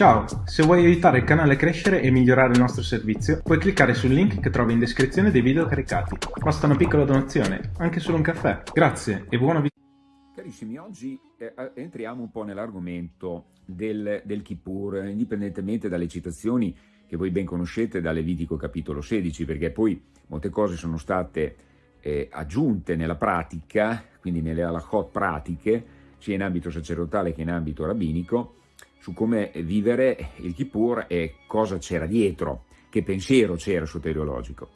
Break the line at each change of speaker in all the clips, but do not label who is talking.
Ciao, se vuoi aiutare il canale a crescere e migliorare il nostro servizio, puoi cliccare sul link che trovi in descrizione dei video caricati. Basta una piccola donazione, anche solo un caffè. Grazie e buona visita.
Carissimi, oggi eh, entriamo un po' nell'argomento del, del Kippur, indipendentemente dalle citazioni che voi ben conoscete da Levitico capitolo 16, perché poi molte cose sono state eh, aggiunte nella pratica, quindi nelle halachot pratiche, sia in ambito sacerdotale che in ambito rabbinico, su come vivere il Kippur e cosa c'era dietro, che pensiero c'era soteriologico.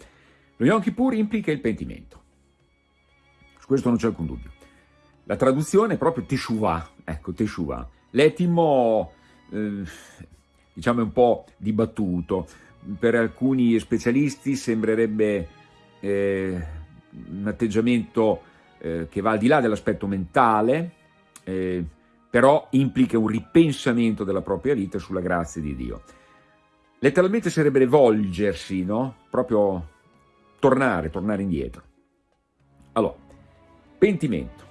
Lo Yom Kippur implica il pentimento, su questo non c'è alcun dubbio. La traduzione è proprio Teshuvah, ecco Teshuvah. L'etimo, eh, diciamo, è un po' dibattuto, per alcuni specialisti sembrerebbe eh, un atteggiamento eh, che va al di là dell'aspetto mentale, eh, però implica un ripensamento della propria vita sulla grazia di Dio. Letteralmente sarebbe volgersi, no? Proprio tornare, tornare indietro. Allora, pentimento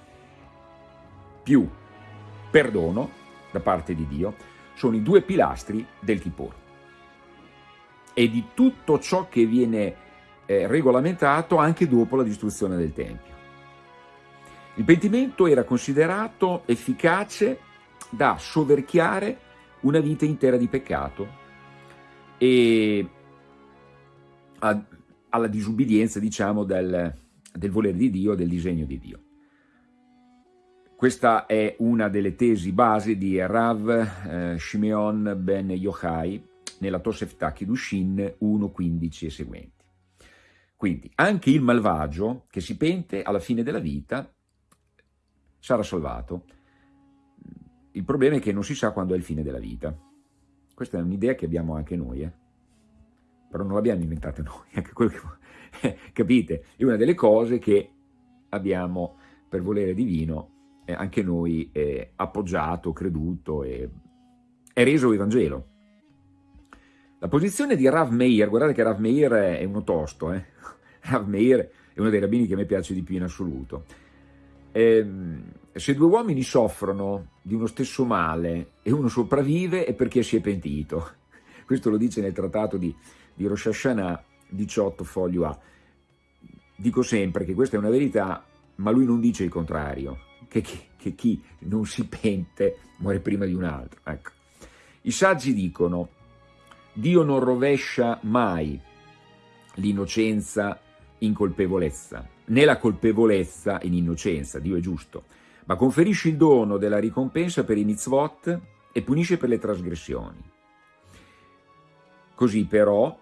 più perdono da parte di Dio sono i due pilastri del Kippur. E di tutto ciò che viene eh, regolamentato anche dopo la distruzione del Tempio. Il pentimento era considerato efficace da soverchiare una vita intera di peccato e a, alla disubbidienza, diciamo, del, del volere di Dio, del disegno di Dio. Questa è una delle tesi base di Rav eh, Shimeon ben Yochai nella Tosefta Kiddushin 1.15 e seguenti. Quindi anche il malvagio che si pente alla fine della vita sarà salvato. Il problema è che non si sa quando è il fine della vita. Questa è un'idea che abbiamo anche noi, eh? però non l'abbiamo inventata noi, anche quello che, capite? È una delle cose che abbiamo, per volere divino, eh, anche noi eh, appoggiato, creduto e, e reso Evangelo. La posizione di Rav Meir, guardate che Rav Meir è uno tosto, eh? Rav Meir è uno dei rabbini che a me piace di più in assoluto eh, se due uomini soffrono di uno stesso male e uno sopravvive è perché si è pentito. Questo lo dice nel trattato di, di Rosh Hashanah 18 foglio A. Dico sempre che questa è una verità, ma lui non dice il contrario, che, che, che chi non si pente muore prima di un altro. Ecco. I saggi dicono, Dio non rovescia mai l'innocenza in colpevolezza, né la colpevolezza in innocenza, Dio è giusto, ma conferisce il dono della ricompensa per i mitzvot e punisce per le trasgressioni. Così però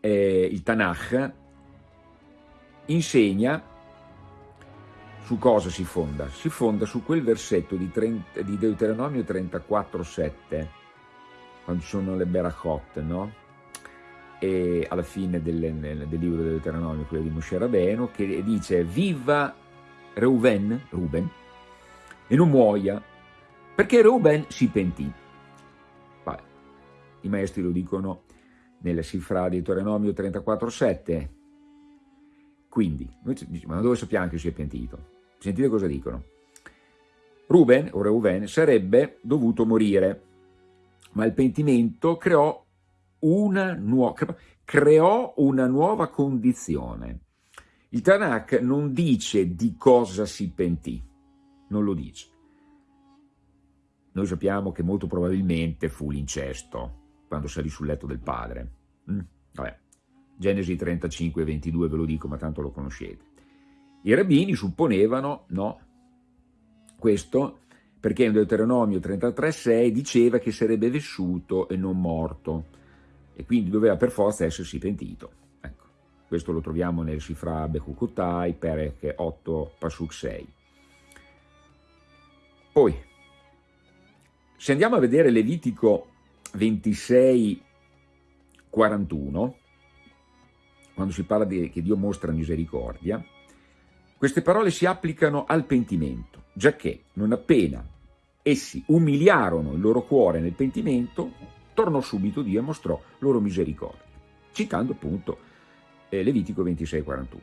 eh, il Tanakh insegna su cosa si fonda? Si fonda su quel versetto di, 30, di Deuteronomio 34,7, quando ci sono le Berachot, no? E alla fine del, del libro del Deuteronomio, quello di Moshe Rabeno, che dice viva Reuben, Ruben, e non muoia, perché Reuben si pentì. Vabbè, I maestri lo dicono nella cifra di Deuteronomio 34,7. Quindi, noi diciamo, ma dove sappiamo che si è pentito? Sentite cosa dicono. Ruben, o Reuben, sarebbe dovuto morire, ma il pentimento creò una nuova, creò una nuova condizione. Il Tanakh non dice di cosa si pentì, non lo dice. Noi sappiamo che molto probabilmente fu l'incesto, quando salì sul letto del padre. Mm? Vabbè. Genesi 35, 22 ve lo dico, ma tanto lo conoscete. I rabbini supponevano, no, questo perché in Deuteronomio 33, 6 diceva che sarebbe vissuto e non morto e quindi doveva per forza essersi pentito. Ecco, questo lo troviamo nel Sifra Bechukutai, Perek 8, Pasuk 6. Poi, se andiamo a vedere Levitico 26, 41, quando si parla di, che Dio mostra misericordia, queste parole si applicano al pentimento, giacché non appena essi umiliarono il loro cuore nel pentimento, tornò subito Dio e mostrò loro misericordia, citando appunto eh, Levitico 26-41.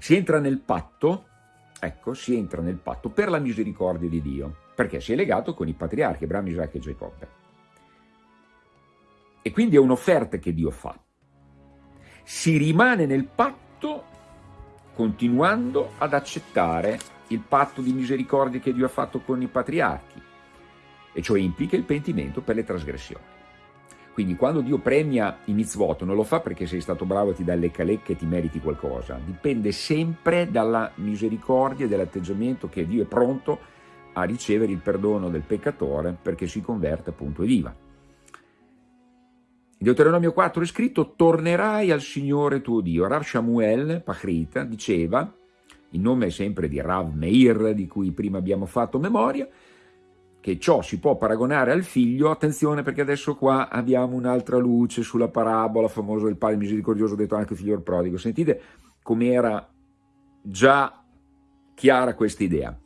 Si entra nel patto, ecco, si entra nel patto per la misericordia di Dio. perché si è legato con i patriarchi, Abramo, Isacco e Giacobbe. E quindi è un'offerta che Dio fa. Si rimane nel patto continuando ad accettare il patto di misericordia che Dio ha fatto con i patriarchi, e cioè implica il pentimento per le trasgressioni. Quindi quando Dio premia i mitzvot non lo fa perché sei stato bravo ti dà le calecche e ti meriti qualcosa, dipende sempre dalla misericordia e dall'atteggiamento che Dio è pronto a ricevere il perdono del peccatore perché si converte appunto e viva. In Deuteronomio 4 è scritto tornerai al Signore tuo Dio. Rav Shamuel Pachrita diceva, in nome sempre di Rav Meir di cui prima abbiamo fatto memoria, che ciò si può paragonare al figlio, attenzione perché adesso qua abbiamo un'altra luce sulla parabola famosa del padre misericordioso, detto anche figlio prodigo. Sentite com'era già chiara questa idea.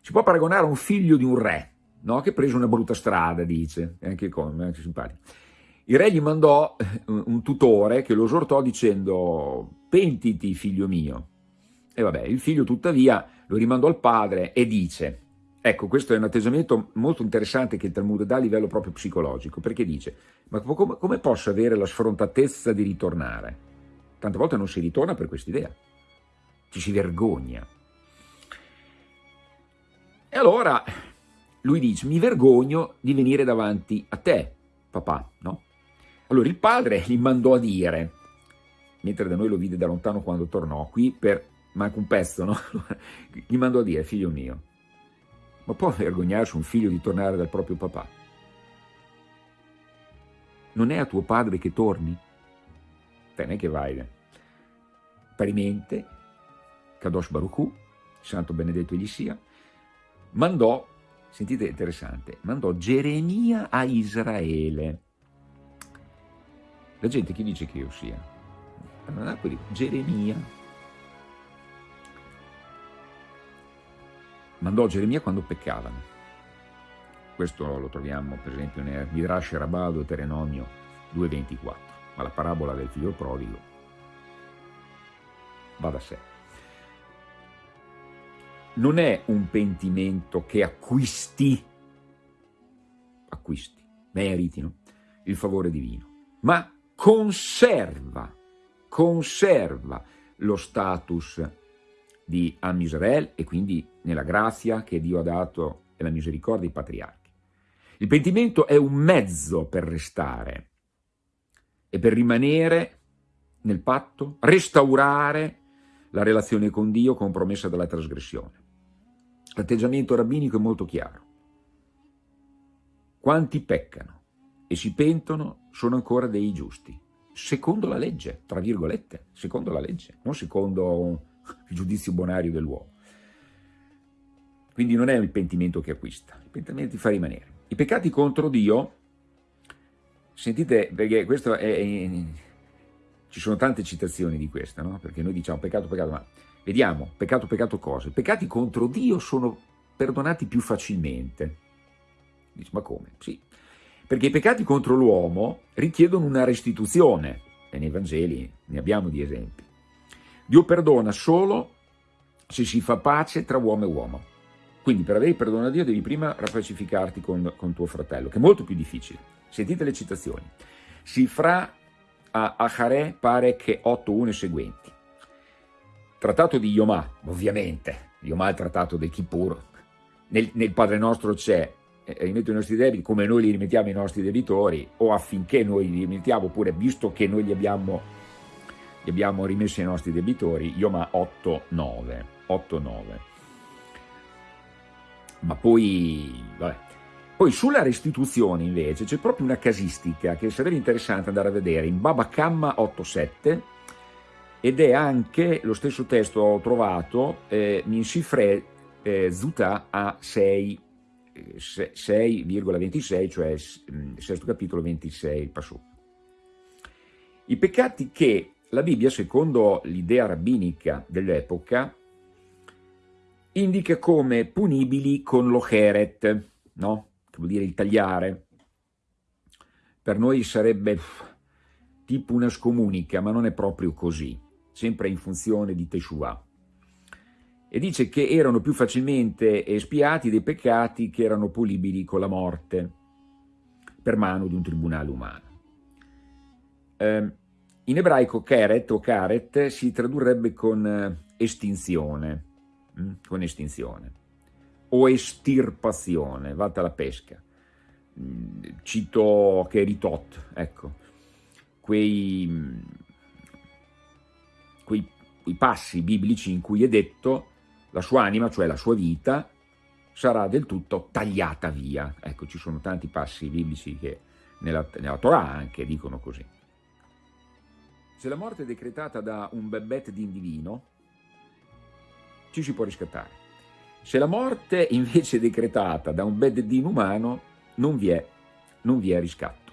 Si può paragonare a un figlio di un re, no? che ha preso una brutta strada, dice, è anche, con, anche simpatico. Il re gli mandò eh, un tutore che lo esortò dicendo pentiti figlio mio. E vabbè, il figlio tuttavia lo rimandò al padre e dice Ecco, questo è un atteggiamento molto interessante che il Talmud dà a livello proprio psicologico, perché dice, ma come, come posso avere la sfrontatezza di ritornare? Tante volte non si ritorna per quest'idea, ci si vergogna. E allora lui dice, mi vergogno di venire davanti a te, papà, no? Allora il padre gli mandò a dire, mentre da noi lo vide da lontano quando tornò, qui per manca un pezzo, no? gli mandò a dire, figlio mio, ma può vergognarsi un figlio di tornare dal proprio papà? Non è a tuo padre che torni? Te ne che vai. Eh. Parimente, Kadosh Baruch santo benedetto egli sia, mandò, sentite interessante, mandò Geremia a Israele. La gente chi dice che io sia? Geremia, mandò Geremia quando peccavano. Questo lo troviamo per esempio nel Midrash Rabbah Deuteronomio 2.24, ma la parabola del figlio prodigo va da sé. Non è un pentimento che acquisti, acquisti, meritino il favore divino, ma conserva, conserva lo status di Am Israel e quindi nella grazia che Dio ha dato e la misericordia ai patriarchi. Il pentimento è un mezzo per restare e per rimanere nel patto, restaurare la relazione con Dio compromessa dalla trasgressione. L'atteggiamento rabbinico è molto chiaro. Quanti peccano e si pentono sono ancora dei giusti, secondo la legge, tra virgolette, secondo la legge, non secondo il giudizio bonario dell'uomo. Quindi non è il pentimento che acquista, il pentimento ti fa rimanere. I peccati contro Dio, sentite, perché questo è, è ci sono tante citazioni di questa, no? perché noi diciamo peccato, peccato, ma vediamo, peccato, peccato cosa? I peccati contro Dio sono perdonati più facilmente. Dici, ma come? Sì, perché i peccati contro l'uomo richiedono una restituzione, e nei Vangeli ne abbiamo di esempi. Dio perdona solo se si fa pace tra uomo e uomo. Quindi per avere il perdono a Dio devi prima rapacificarti con, con tuo fratello, che è molto più difficile. Sentite le citazioni. Si fra a Acharè pare che 8.1 e seguenti. Trattato di Yomà, ovviamente, Yomà è il trattato del Kippur. Nel, nel Padre nostro c'è eh, rimetto i nostri debiti come noi li rimettiamo ai nostri debitori o affinché noi li rimettiamo oppure visto che noi li abbiamo li abbiamo rimessi ai nostri debitori, Ioma 8-9. 8-9. Ma poi, vabbè. Poi sulla restituzione invece c'è proprio una casistica che sarebbe interessante andare a vedere in Baba Kamma 8-7 ed è anche lo stesso testo ho trovato eh, in Sifre eh, Zuta a 6 6,26, cioè mm, sesto capitolo 26 passù. I peccati che la Bibbia, secondo l'idea rabbinica dell'epoca, indica come punibili con l'ocheret, no? che vuol dire il tagliare. Per noi sarebbe tipo una scomunica, ma non è proprio così, sempre in funzione di Teshuvah. e dice che erano più facilmente espiati dei peccati che erano polibili con la morte per mano di un tribunale umano. Eh, in ebraico keret o karet si tradurrebbe con eh, estinzione, hm? con estinzione, o estirpazione, vatta la pesca. Mm, cito Keritot, ecco, quei, mm, quei, quei passi biblici in cui è detto la sua anima, cioè la sua vita, sarà del tutto tagliata via. Ecco, ci sono tanti passi biblici che nella, nella Torah anche dicono così. Se la morte è decretata da un bebet di divino, ci si può riscattare. Se la morte invece è decretata da un beddin umano, non vi è, non vi è riscatto.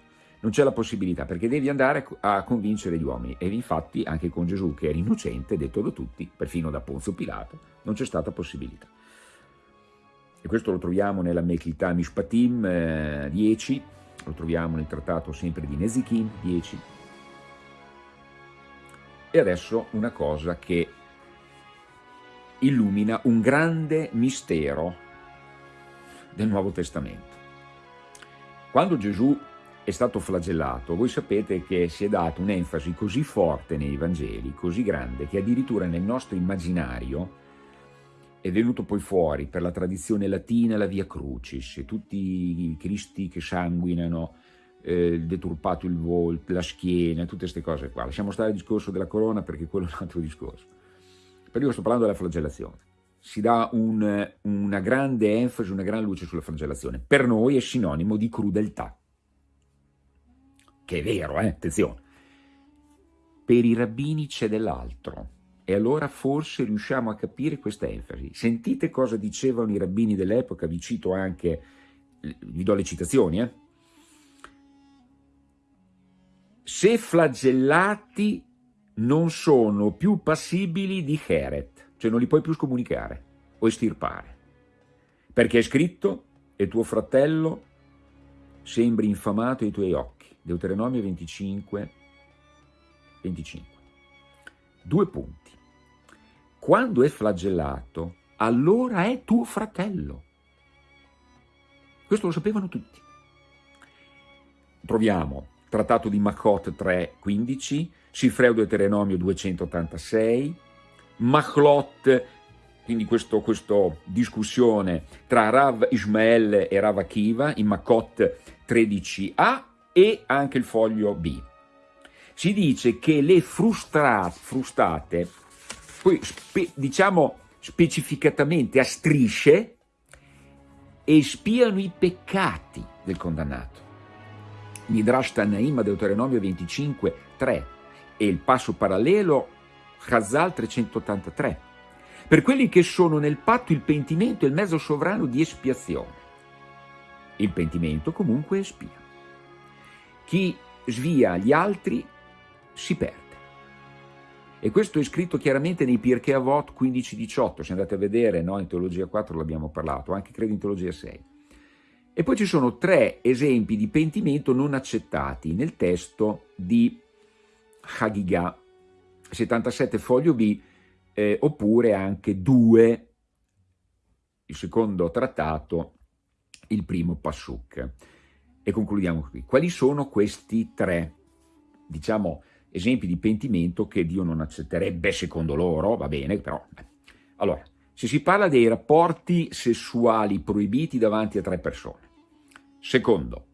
Non c'è la possibilità, perché devi andare a convincere gli uomini. E infatti anche con Gesù, che era innocente, detto da tutti, perfino da Ponzio Pilato, non c'è stata possibilità. E questo lo troviamo nella Meklita Mishpatim eh, 10, lo troviamo nel trattato sempre di Nezikin 10. E adesso una cosa che illumina un grande mistero del Nuovo Testamento. Quando Gesù è stato flagellato, voi sapete che si è data un'enfasi così forte nei Vangeli, così grande, che addirittura nel nostro immaginario è venuto poi fuori per la tradizione latina la Via Crucis, tutti i Cristi che sanguinano, eh, deturpato il volto, la schiena, tutte queste cose qua. Lasciamo stare il discorso della corona perché quello è un altro discorso. Però io sto parlando della flagellazione. Si dà un, una grande enfasi, una gran luce sulla flagellazione. Per noi è sinonimo di crudeltà. Che è vero, eh? attenzione. Per i rabbini c'è dell'altro. E allora forse riusciamo a capire questa enfasi. Sentite cosa dicevano i rabbini dell'epoca, vi cito anche, vi do le citazioni, eh? Se flagellati non sono più passibili di Heret, cioè non li puoi più scomunicare o estirpare. Perché è scritto, e tuo fratello sembri infamato ai tuoi occhi. Deuteronomio 25, 25. Due punti. Quando è flagellato, allora è tuo fratello. Questo lo sapevano tutti. Troviamo Trattato di Makot 3, 15, Sifreu Deuteronomio 286, Machlot, quindi questa discussione tra Rav Ismael e Rav Akiva in Makot 13a e anche il foglio B. Si dice che le frustrate, frustate, poi spe, diciamo specificatamente a strisce, espiano i peccati del condannato. Midrash Tanaim Deuteronomio 25, 3 e il passo parallelo Chazal 383. Per quelli che sono nel patto il pentimento è il mezzo sovrano di espiazione. Il pentimento comunque espia. Chi svia gli altri si perde. E questo è scritto chiaramente nei Pirkei Avot 15-18, se andate a vedere, no? in Teologia 4 l'abbiamo parlato, anche credo in Teologia 6. E poi ci sono tre esempi di pentimento non accettati nel testo di Hagigah 77 foglio B, eh, oppure anche due, il secondo trattato, il primo Passuk. E concludiamo qui. Quali sono questi tre, diciamo, esempi di pentimento che Dio non accetterebbe secondo loro? Va bene, però... Allora, se si parla dei rapporti sessuali proibiti davanti a tre persone. Secondo,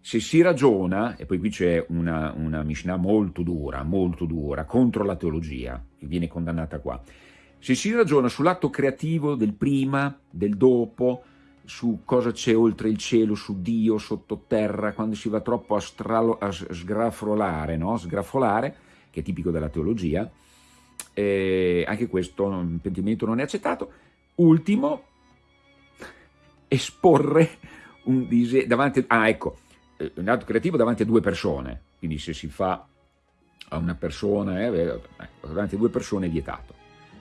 se si ragiona, e poi qui c'è una, una Mishnah molto dura, molto dura, contro la teologia, che viene condannata qua, se si ragiona sull'atto creativo del prima, del dopo, su cosa c'è oltre il cielo, su Dio, sottoterra, quando si va troppo a, stralo, a sgraffolare, no? sgrafolare, che è tipico della teologia, eh, anche questo pentimento non è accettato. Ultimo, esporre un disegno davanti, ah ecco, eh, un atto creativo davanti a due persone, quindi se si fa a una persona, eh, ecco, davanti a due persone è vietato,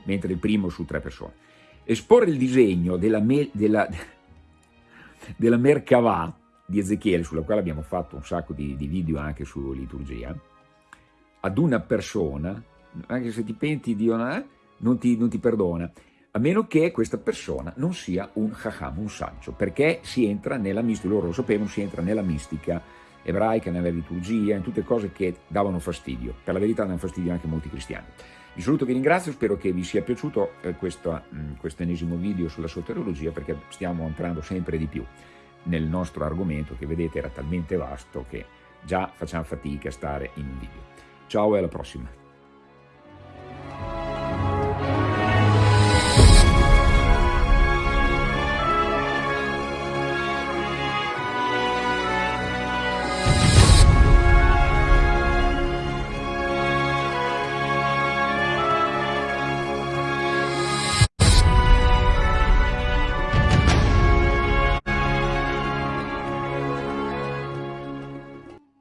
mentre il primo su tre persone. Esporre il disegno della, me, della, della Merkavà di Ezechiele, sulla quale abbiamo fatto un sacco di, di video anche su liturgia, ad una persona, anche se ti penti Dio eh, non, ti, non ti perdona, a meno che questa persona non sia un chacham, un saggio, perché si entra nella mistica, loro lo sapevano, si entra nella mistica ebraica, nella liturgia, in tutte cose che davano fastidio. Per la verità danno fastidio anche molti cristiani. Vi saluto, vi ringrazio, spero che vi sia piaciuto eh, questo, mm, questo ennesimo video sulla soteriologia perché stiamo entrando sempre di più nel nostro argomento che vedete era talmente vasto che già facciamo fatica a stare in un video. Ciao e alla prossima!